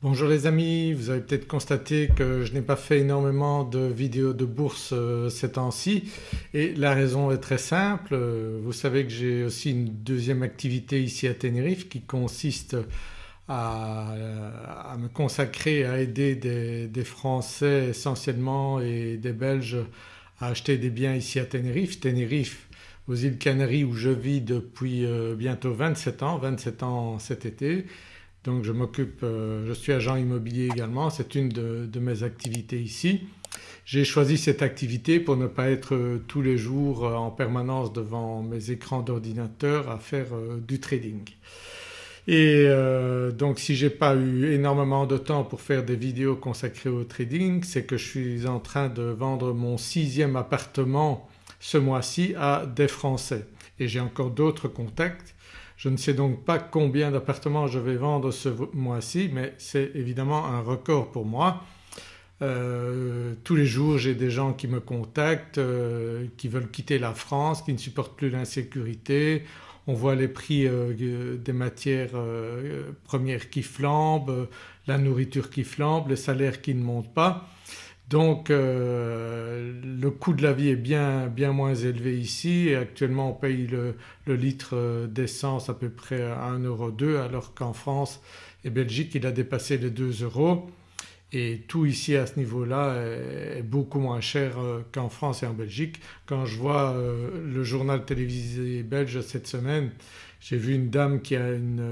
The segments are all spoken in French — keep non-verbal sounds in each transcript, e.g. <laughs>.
Bonjour les amis, vous avez peut-être constaté que je n'ai pas fait énormément de vidéos de bourse euh, ces temps-ci et la raison est très simple. Euh, vous savez que j'ai aussi une deuxième activité ici à Tenerife qui consiste à, me consacrer à aider des, Français essentiellement et des Belges à acheter des biens ici à Tenerife. Tenerife aux îles Canaries où je vis depuis euh, bientôt 27 ans, 27 ans cet été donc je m'occupe, euh, je suis agent immobilier également, c'est une de, mes activités ici. J'ai choisi cette activité pour ne pas être euh, tous les jours euh, en permanence devant mes écrans d'ordinateur à faire du trading. Et donc si j'ai pas eu énormément de temps pour faire des vidéos consacrées au trading c'est que je suis en train de vendre mon sixième appartement ce mois-ci à des Français et j'ai encore d'autres contacts je ne sais donc pas combien d'appartements je vais vendre ce mois-ci mais c'est évidemment un record pour moi. Euh, tous les jours j'ai des gens qui me contactent, euh, qui veulent quitter la France, qui ne supportent plus l'insécurité. On voit les prix euh, des matières premières qui flambent, la nourriture qui flambe, les salaires qui ne montent pas. Donc euh, le coût de la vie est bien, bien moins élevé ici. Actuellement on paye le, litre euh, d'essence à peu près à 1,2€ alors qu'en France et Belgique il a dépassé les 2 euros. Et tout ici à ce niveau-là est beaucoup moins cher euh, qu'en France et en Belgique. Quand je vois le journal télévisé belge cette semaine j'ai vu une dame qui a une,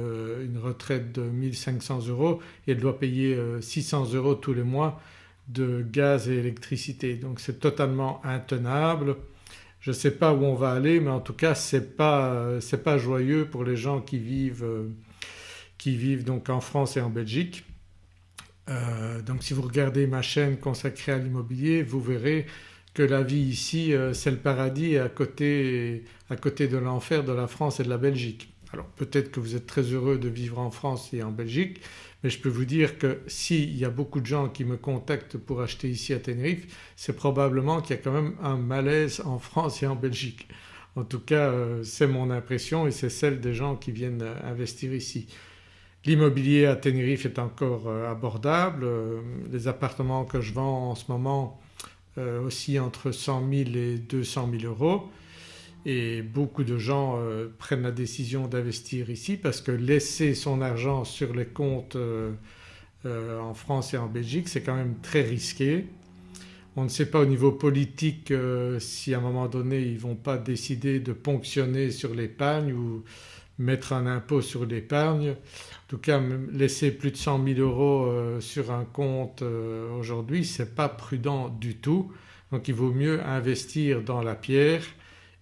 une retraite de 1500 euros et elle doit payer 600 euros tous les mois de gaz et électricité donc c'est totalement intenable. Je ne sais pas où on va aller mais en tout cas ce n'est pas, pas, joyeux pour les gens qui vivent, qui vivent donc en France et en Belgique. Euh, donc si vous regardez ma chaîne consacrée à l'immobilier vous verrez que la vie ici euh, c'est le paradis à côté, à côté de l'enfer de la France et de la Belgique. Alors peut-être que vous êtes très heureux de vivre en France et en Belgique mais je peux vous dire que s'il y a beaucoup de gens qui me contactent pour acheter ici à Tenerife c'est probablement qu'il y a quand même un malaise en France et en Belgique. En tout cas euh, c'est mon impression et c'est celle des gens qui viennent euh, investir ici. L'immobilier à Tenerife est encore euh, abordable, les appartements que je vends en ce moment aussi entre 100 000 et 200 000 euros et beaucoup de gens euh, prennent la décision d'investir ici parce que laisser son argent sur les comptes euh, euh, en France et en Belgique c'est quand même très risqué. On ne sait pas au niveau politique si à un moment donné ils ne vont pas décider de ponctionner sur l'épargne ou mettre un impôt sur l'épargne. En tout cas laisser plus de 100 000 euros sur un compte aujourd'hui ce n'est pas prudent du tout donc il vaut mieux investir dans la pierre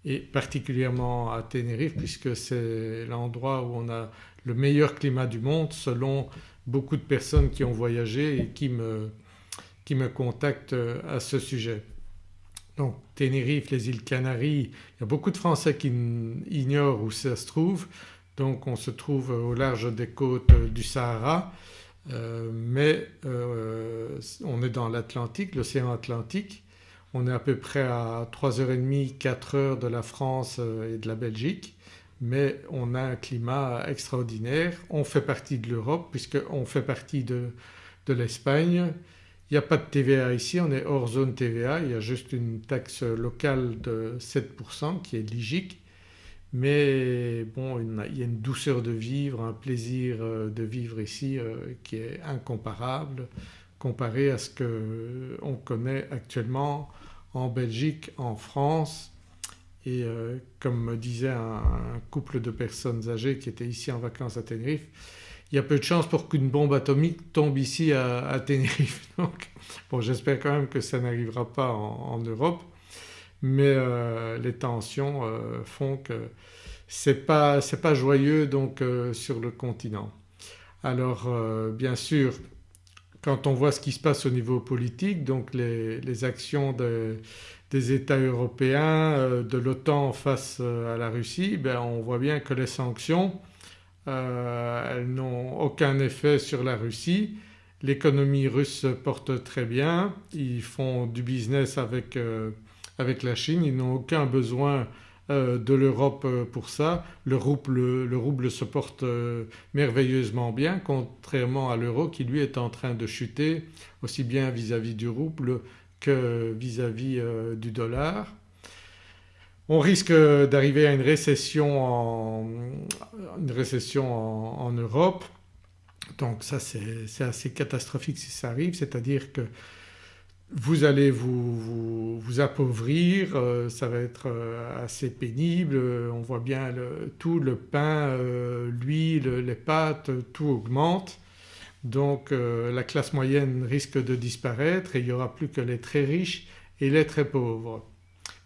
et particulièrement à Tenerife puisque c'est l'endroit où on a le meilleur climat du monde selon beaucoup de personnes qui ont voyagé et qui me, qui me contactent à ce sujet. Donc Tenerife, les îles Canaries, il y a beaucoup de Français qui ignorent où ça se trouve. Donc on se trouve au large des côtes du Sahara. Euh, mais euh, on est dans l'Atlantique, l'océan Atlantique on est à peu près à 3h30, 4h de la France euh, et de la Belgique mais on a un climat extraordinaire. On fait partie de l'Europe puisqu'on fait partie de, l'Espagne. Il n'y a pas de TVA ici, on est hors zone TVA, il y a juste une taxe locale de 7% qui est ligique mais bon il y a une douceur de vivre, un plaisir euh, de vivre ici euh, qui est incomparable comparé à ce qu'on connaît actuellement en Belgique, en France et euh, comme me disait un, couple de personnes âgées qui étaient ici en vacances à Tenerife, il y a peu de chances pour qu'une bombe atomique tombe ici à, Tenerife. <laughs> Donc bon j'espère quand même que ça n'arrivera pas en, Europe mais euh, les tensions euh, font que c'est pas, pas joyeux donc sur le continent. Alors bien sûr quand on voit ce qui se passe au niveau politique donc les, actions des États européens, euh, de l'OTAN face euh, à la Russie, ben on voit bien que les sanctions euh, elles n'ont aucun effet sur la Russie. L'économie russe se porte très bien, ils font du business avec, avec la Chine, ils n'ont aucun besoin de l'Europe euh, pour ça. Le rouble, se porte merveilleusement bien contrairement à l'euro qui lui est en train de chuter aussi bien vis-à-vis du rouble que vis-à-vis du dollar. On risque d'arriver à une récession en, une récession en Europe donc ça c'est assez catastrophique si ça arrive c'est-à-dire que vous allez vous, appauvrir, euh, ça va être euh, assez pénible, on voit bien tout le pain, euh, l'huile, les pâtes, tout augmente. Donc la classe moyenne risque de disparaître et il n'y aura plus que les très riches et les très pauvres.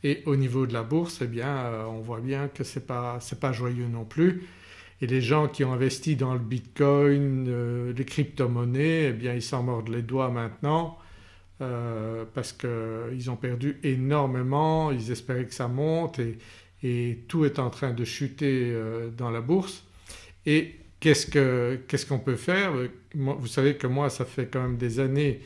Et au niveau de la bourse eh bien on voit bien que ce n'est pas, pas joyeux non plus et les gens qui ont investi dans le bitcoin, les crypto-monnaies eh bien ils s'en mordent les doigts maintenant euh, parce qu'ils ont perdu énormément, ils espéraient que ça monte et, tout est en train de chuter euh, dans la bourse. Et qu'est-ce qu'on peut faire? Vous savez que moi ça fait quand même des années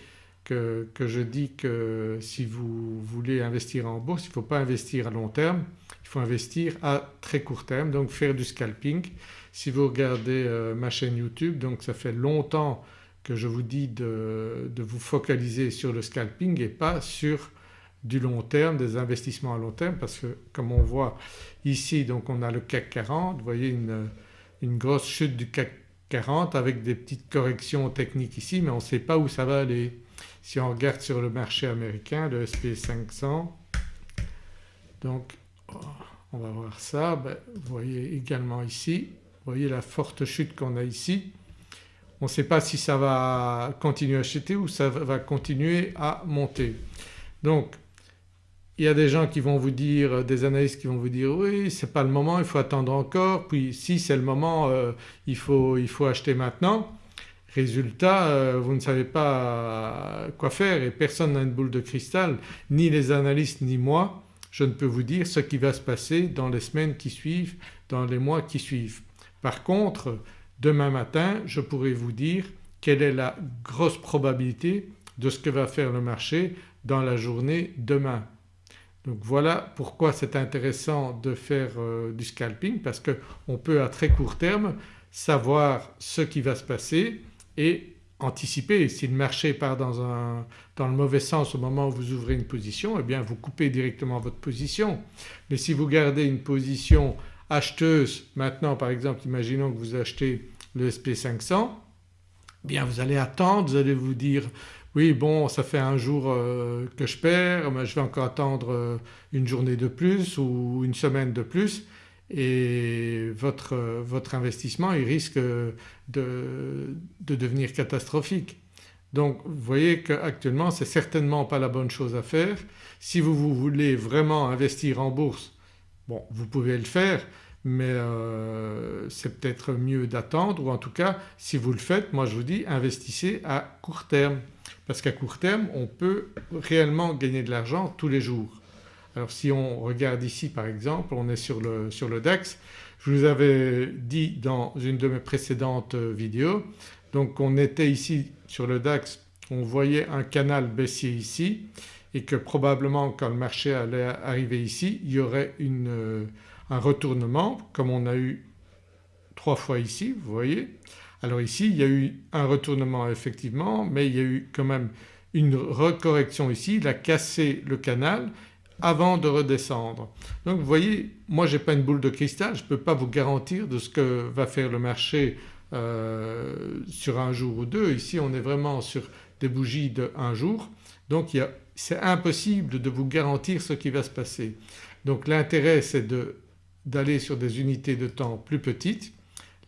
que, je dis que si vous voulez investir en bourse il ne faut pas investir à long terme, il faut investir à très court terme donc faire du scalping. Si vous regardez euh, ma chaîne YouTube donc ça fait longtemps que je vous dis de, vous focaliser sur le scalping et pas sur du long terme, des investissements à long terme parce que comme on voit ici donc on a le CAC 40, vous voyez une, une grosse chute du CAC 40 avec des petites corrections techniques ici mais on ne sait pas où ça va aller. Si on regarde sur le marché américain le SP 500 donc on va voir ça, ben, vous voyez également ici, vous voyez la forte chute qu'on a ici on ne sait pas si ça va continuer à chuter ou ça va continuer à monter. Donc il y a des gens qui vont vous dire, des analystes qui vont vous dire oui c'est pas le moment, il faut attendre encore puis si c'est le moment euh, il, faut, il, faut, acheter maintenant. Résultat euh, vous ne savez pas quoi faire et personne n'a une boule de cristal ni les analystes ni moi je ne peux vous dire ce qui va se passer dans les semaines qui suivent, dans les mois qui suivent. Par contre Demain matin je pourrais vous dire quelle est la grosse probabilité de ce que va faire le marché dans la journée demain. Donc voilà pourquoi c'est intéressant de faire euh, du scalping parce qu'on peut à très court terme savoir ce qui va se passer et anticiper. Si le marché part dans, dans, le mauvais sens au moment où vous ouvrez une position eh bien vous coupez directement votre position. Mais si vous gardez une position acheteuse maintenant par exemple imaginons que vous achetez le SP500 eh bien vous allez attendre, vous allez vous dire oui bon ça fait un jour euh, que je perds, mais je vais encore attendre euh, une journée de plus ou une semaine de plus et votre, votre investissement il risque de, de, devenir catastrophique. Donc vous voyez qu'actuellement c'est certainement pas la bonne chose à faire. Si vous, vous voulez vraiment investir en bourse, bon vous pouvez le faire mais euh, c'est peut-être mieux d'attendre ou en tout cas si vous le faites moi je vous dis investissez à court terme. Parce qu'à court terme on peut réellement gagner de l'argent tous les jours. Alors si on regarde ici par exemple on est sur le, sur le DAX, je vous avais dit dans une de mes précédentes vidéos. Donc on était ici sur le DAX on voyait un canal baissier ici et que probablement quand le marché allait arriver ici il y aurait une un retournement comme on a eu trois fois ici vous voyez. Alors ici il y a eu un retournement effectivement mais il y a eu quand même une recorrection ici, il a cassé le canal avant de redescendre. Donc vous voyez moi je n'ai pas une boule de cristal, je ne peux pas vous garantir de ce que va faire le marché euh, sur un jour ou deux. Ici on est vraiment sur des bougies de un jour donc c'est impossible de vous garantir ce qui va se passer. Donc l'intérêt c'est de d'aller sur des unités de temps plus petites.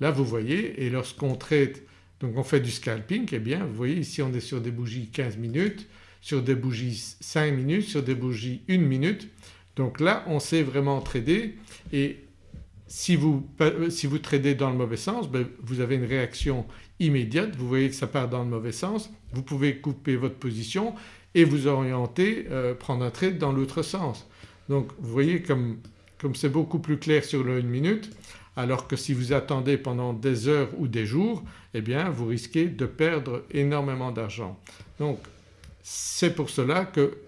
Là vous voyez et lorsqu'on traite donc on fait du scalping eh bien vous voyez ici on est sur des bougies 15 minutes, sur des bougies 5 minutes, sur des bougies 1 minute. Donc là on sait vraiment trader et si vous, si vous tradez dans le mauvais sens ben vous avez une réaction immédiate, vous voyez que ça part dans le mauvais sens, vous pouvez couper votre position et vous orienter, euh, prendre un trade dans l'autre sens. Donc vous voyez comme comme c'est beaucoup plus clair sur le 1 minute alors que si vous attendez pendant des heures ou des jours eh bien vous risquez de perdre énormément d'argent. Donc c'est pour cela que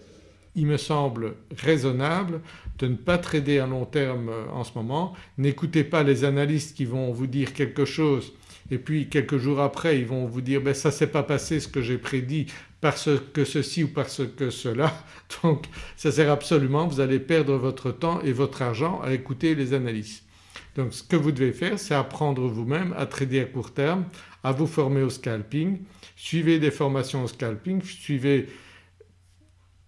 il me semble raisonnable de ne pas trader à long terme euh, en ce moment. N'écoutez pas les analystes qui vont vous dire quelque chose et puis quelques jours après ils vont vous dire ben ça s'est pas passé ce que j'ai prédit parce que ceci ou parce que cela <laughs> donc ça sert absolument, vous allez perdre votre temps et votre argent à écouter les analystes. Donc ce que vous devez faire c'est apprendre vous-même à trader à court terme, à vous former au scalping, suivez des formations au scalping, suivez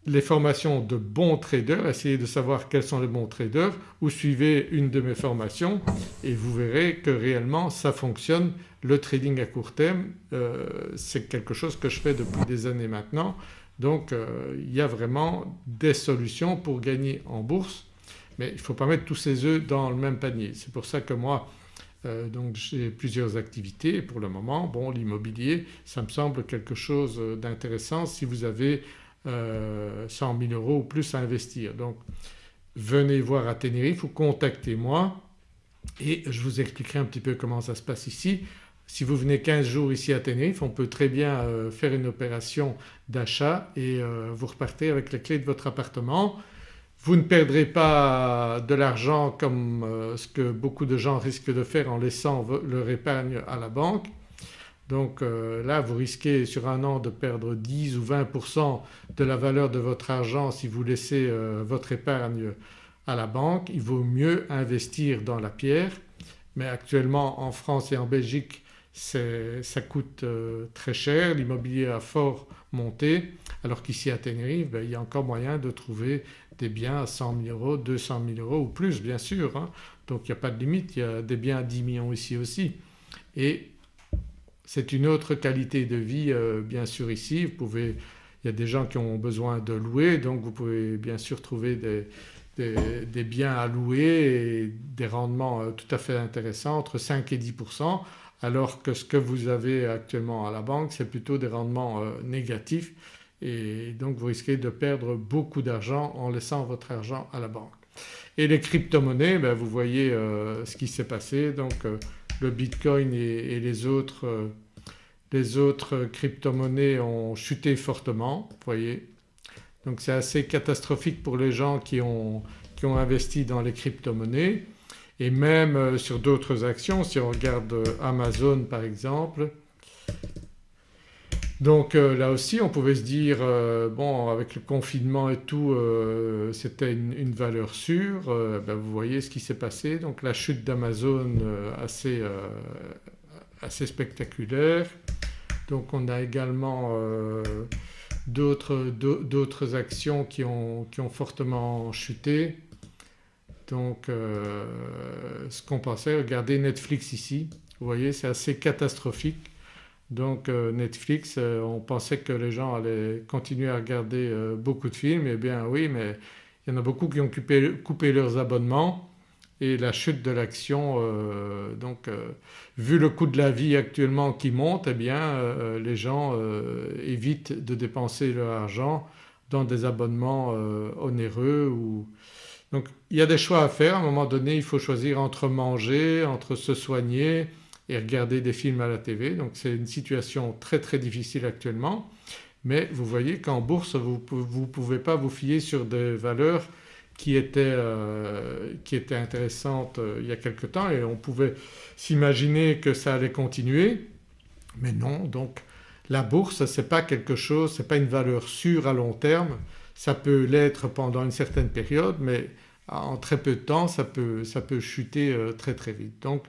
les formations de bons traders, essayez de savoir quels sont les bons traders ou suivez une de mes formations et vous verrez que réellement ça fonctionne. Le trading à court terme euh, c'est quelque chose que je fais depuis des années maintenant donc euh, il y a vraiment des solutions pour gagner en bourse mais il ne faut pas mettre tous ses œufs dans le même panier. C'est pour ça que moi euh, j'ai plusieurs activités pour le moment. Bon l'immobilier ça me semble quelque chose d'intéressant si vous avez 100 euh, 000 euros ou plus à investir. Donc venez voir à Tenerife ou contactez-moi et je vous expliquerai un petit peu comment ça se passe ici. Si vous venez 15 jours ici à Tenerife on peut très bien euh, faire une opération d'achat et euh, vous repartez avec les clés de votre appartement. Vous ne perdrez pas de l'argent comme ce que beaucoup de gens risquent de faire en laissant leur épargne à la banque donc euh, là vous risquez sur un an de perdre 10 ou 20% de la valeur de votre argent si vous laissez euh, votre épargne à la banque. Il vaut mieux investir dans la pierre mais actuellement en France et en Belgique ça coûte euh, très cher, l'immobilier a fort monté alors qu'ici à Tenerife ben, il y a encore moyen de trouver des biens à 100 000 euros, 200 000 euros ou plus bien sûr. Hein. Donc il n'y a pas de limite, il y a des biens à 10 millions ici aussi. Et c'est une autre qualité de vie euh, bien sûr ici. Il y a des gens qui ont besoin de louer donc vous pouvez bien sûr trouver des, biens à louer et des rendements euh, tout à fait intéressants entre 5 et 10% alors que ce que vous avez actuellement à la banque c'est plutôt des rendements euh, négatifs et donc vous risquez de perdre beaucoup d'argent en laissant votre argent à la banque. Et les crypto-monnaies ben, vous voyez ce qui s'est passé donc le Bitcoin et, les autres, euh, les autres crypto-monnaies ont chuté fortement, vous voyez. Donc c'est assez catastrophique pour les gens qui ont, qui ont investi dans les crypto-monnaies et même euh, sur d'autres actions si on regarde euh, Amazon par exemple donc euh, là aussi on pouvait se dire euh, bon avec le confinement et tout euh, c'était une, valeur sûre, ben, vous voyez ce qui s'est passé donc la chute d'Amazon assez, spectaculaire. Donc on a également d'autres actions qui ont, qui ont, fortement chuté. Donc ce qu'on pensait, regardez Netflix ici, vous voyez c'est assez catastrophique. Donc euh, Netflix, euh, on pensait que les gens allaient continuer à regarder euh, beaucoup de films, eh bien oui mais il y en a beaucoup qui ont coupé, leurs abonnements et la chute de l'action donc vu le coût de la vie actuellement qui monte eh bien les gens évitent de dépenser leur argent dans des abonnements onéreux donc il y a des choix à faire. À un moment donné il faut choisir entre manger, entre se soigner et regarder des films à la TV. Donc c'est une situation très très difficile actuellement. Mais vous voyez qu'en bourse vous ne pouvez pas vous fier sur des valeurs qui étaient, euh, qui étaient intéressantes euh, il y a quelque temps. Et on pouvait s'imaginer que ça allait continuer. Mais non. Donc la bourse ce n'est pas quelque chose, ce n'est pas une valeur sûre à long terme, ça peut l'être pendant une certaine période mais en très peu de temps ça peut, ça peut chuter euh, très très vite. Donc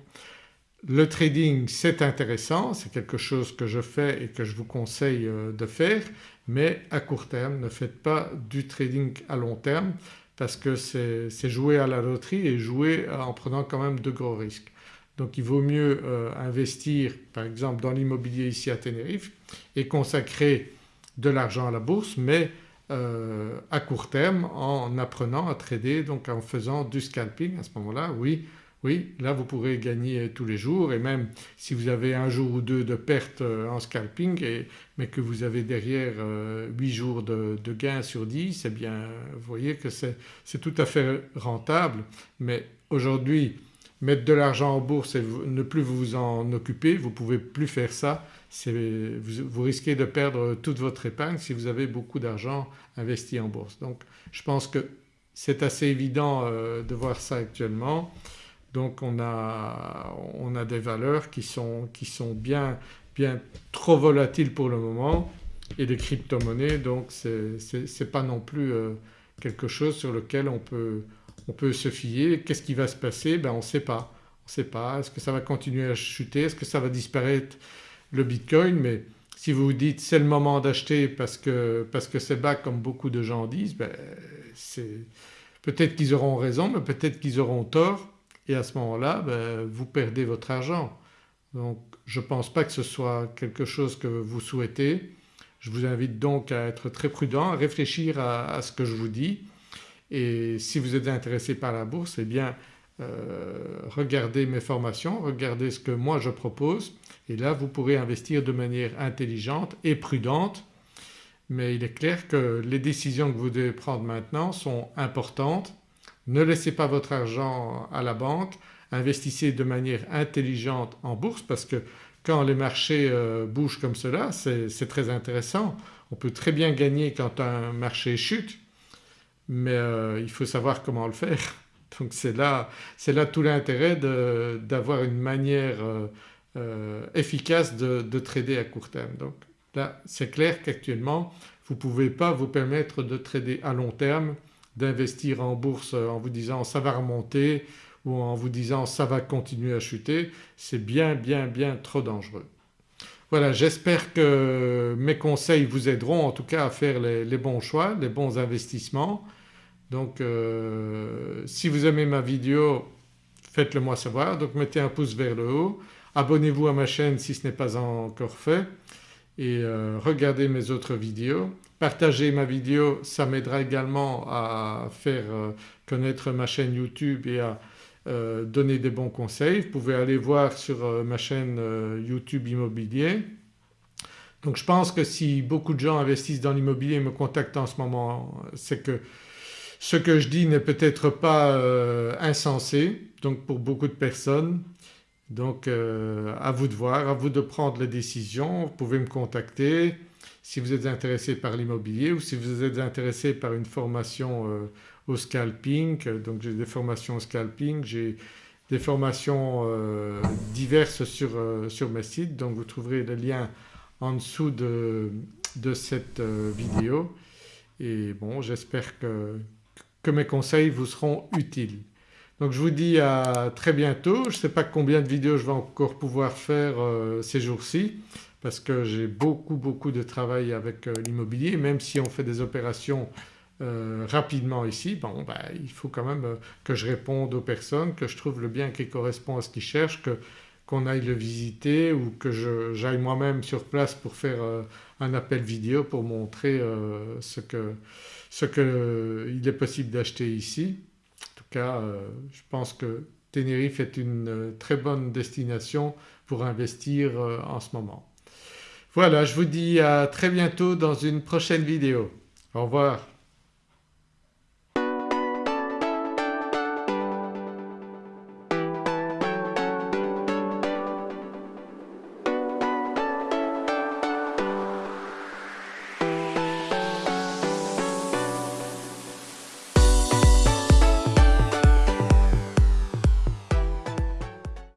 le trading c'est intéressant, c'est quelque chose que je fais et que je vous conseille euh, de faire mais à court terme ne faites pas du trading à long terme parce que c'est jouer à la loterie et jouer en prenant quand même de gros risques. Donc il vaut mieux euh, investir par exemple dans l'immobilier ici à Tenerife et consacrer de l'argent à la bourse mais euh, à court terme en apprenant à trader donc en faisant du scalping à ce moment-là oui oui là vous pourrez gagner tous les jours et même si vous avez un jour ou deux de perte euh, en scalping mais que vous avez derrière 8 euh, jours de, gains sur 10 eh bien vous voyez que c'est tout à fait rentable mais aujourd'hui mettre de l'argent en bourse et ne plus vous en occuper, vous ne pouvez plus faire ça vous, risquez de perdre toute votre épargne si vous avez beaucoup d'argent investi en bourse. Donc je pense que c'est assez évident euh, de voir ça actuellement. Donc on a, on a des valeurs qui sont, qui sont bien, bien trop volatiles pour le moment et les crypto-monnaies donc c'est pas non plus euh, quelque chose sur lequel on peut, on peut se fier. Qu'est-ce qui va se passer? Ben On ne sait pas. On sait pas. Est-ce que ça va continuer à chuter? Est-ce que ça va disparaître le Bitcoin? Mais si vous vous dites c'est le moment d'acheter parce que parce que c'est bas comme beaucoup de gens disent, ben peut-être qu'ils auront raison mais peut-être qu'ils auront tort et à ce moment-là ben, vous perdez votre argent. Donc je ne pense pas que ce soit quelque chose que vous souhaitez. Je vous invite donc à être très prudent, à réfléchir à ce que je vous dis et si vous êtes intéressé par la bourse eh bien euh, regardez mes formations, regardez ce que moi je propose et là vous pourrez investir de manière intelligente et prudente mais il est clair que les décisions que vous devez prendre maintenant sont importantes. Ne laissez pas votre argent à la banque, investissez de manière intelligente en bourse parce que quand les marchés euh, bougent comme cela c'est très intéressant. On peut très bien gagner quand un marché chute mais euh, il faut savoir comment le faire. <laughs> Donc c'est là, là, tout l'intérêt d'avoir une manière euh, efficace de, de, trader à court terme. Donc là c'est clair qu'actuellement vous ne pouvez pas vous permettre de trader à long terme, d'investir en bourse en vous disant ça va remonter ou en vous disant ça va continuer à chuter, c'est bien bien bien trop dangereux. Voilà j'espère que mes conseils vous aideront en tout cas à faire les bons choix, les bons investissements donc euh, si vous aimez ma vidéo faites-le moi savoir donc mettez un pouce vers le haut, abonnez-vous à ma chaîne si ce n'est pas encore fait et euh, regardez mes autres vidéos. Partagez ma vidéo ça m'aidera également à faire euh, connaître ma chaîne YouTube et à donner des bons conseils. Vous pouvez aller voir sur ma chaîne YouTube immobilier. Donc je pense que si beaucoup de gens investissent dans l'immobilier et me contactent en ce moment c'est que ce que je dis n'est peut-être pas euh, insensé donc pour beaucoup de personnes donc euh, à vous de voir, à vous de prendre les décisions. Vous pouvez me contacter si vous êtes intéressé par l'immobilier ou si vous êtes intéressé par une formation euh, au scalping. Donc j'ai des formations au scalping, j'ai des formations diverses sur, sur mes sites donc vous trouverez le lien en dessous de, de cette vidéo et bon j'espère que que mes conseils vous seront utiles. Donc je vous dis à très bientôt. Je ne sais pas combien de vidéos je vais encore pouvoir faire euh, ces jours-ci parce que j'ai beaucoup beaucoup de travail avec euh, l'immobilier même si on fait des opérations euh, rapidement ici bon ben, il faut quand même que je réponde aux personnes, que je trouve le bien qui correspond à ce qu'ils cherchent, qu'on aille le visiter ou que j'aille moi-même sur place pour faire un appel vidéo pour montrer ce que ce qu'il est possible d'acheter ici. Cas euh, je pense que Tenerife est une euh, très bonne destination pour investir euh, en ce moment. Voilà je vous dis à très bientôt dans une prochaine vidéo. Au revoir.